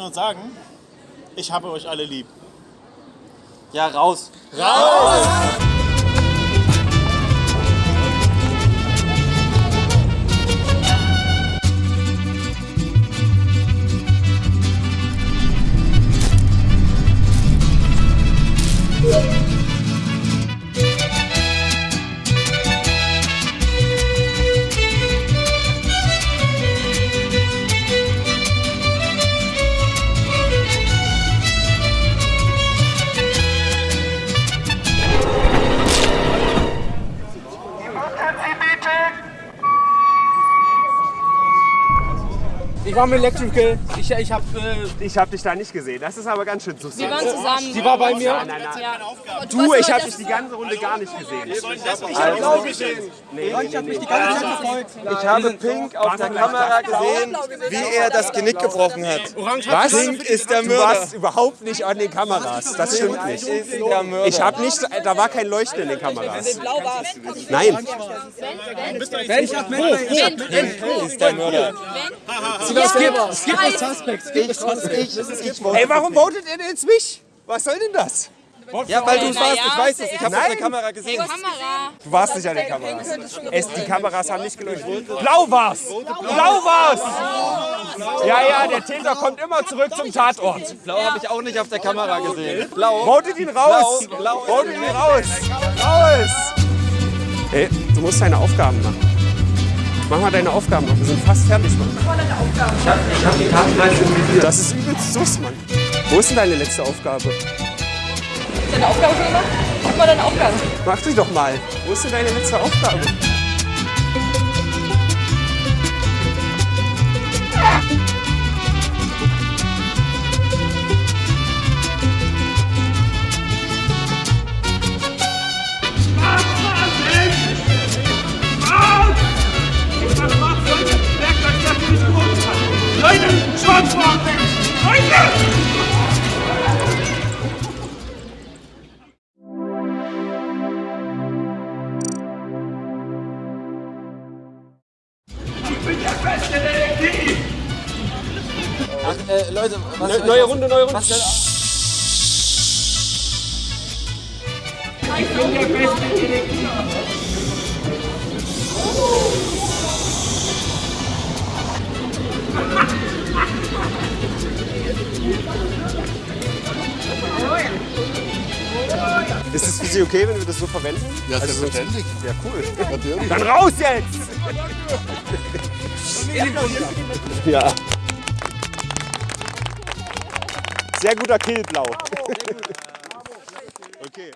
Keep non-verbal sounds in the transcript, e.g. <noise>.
nur sagen, ich habe euch alle lieb. Ja, raus. Raus! Ich war mit Electrical. Ich, ich habe äh, ich hab dich da nicht gesehen. Das ist aber ganz schön suspekt. Wir waren zusammen. Sie war bei mir? Nein, nein, nein. Ja. Du, ich habe das- dich die ganze Runde gar nicht gesehen. Ich habe gesehen. nee, nee, nee, nee. Ich habe Pink auf der Kamera gesehen, wie er das Genick gebrochen hat. Was? Pink ist der Du Mörder. warst überhaupt nicht an den Kameras. Das stimmt nicht. Ist der Mörder. Ich habe nicht, da war kein Leuchten in den Kameras. Nein. ist der Mörder. Es gibt, es gibt Ey, warum votet ihr denn jetzt mich? Was soll denn das? Ja, weil du es warst, ich weiß es. Ich habe auf der Nein. Kamera gesehen. Kamera. Du warst nicht an den Kameras. Es, die Kameras haben nicht geleuchtet. Blau war's! Blau war's! Ja, ja, der Täter kommt immer zurück zum Tatort. Blau habe ich auch nicht auf der Kamera gesehen. Blau. Votet ihn raus! Votet ihn raus! Raus! Ey, du musst deine Aufgaben machen. Mach mal deine Aufgaben noch. Wir sind fast fertig, Mann. Ich hab die Tatenleiste Das ist übelst sus, Mann. Wo ist denn deine letzte Aufgabe? Deine Aufgabe schon gemacht? Guck mal deine Aufgabe. Mach dich doch mal. Wo ist denn deine letzte Aufgabe? Leute, Schwarzfahren! Leute! Ich bin der beste Detektiv! Äh, Leute, was ich Neue Runde, neue Runde. Was Ich bin der beste Detektiv! Ist es für Sie okay, wenn wir das so verwenden? Ja, selbstverständlich. Ja, cool. Natürlich. Dann raus jetzt! <laughs> ja. Sehr guter Kill, Blau. <laughs> Okay.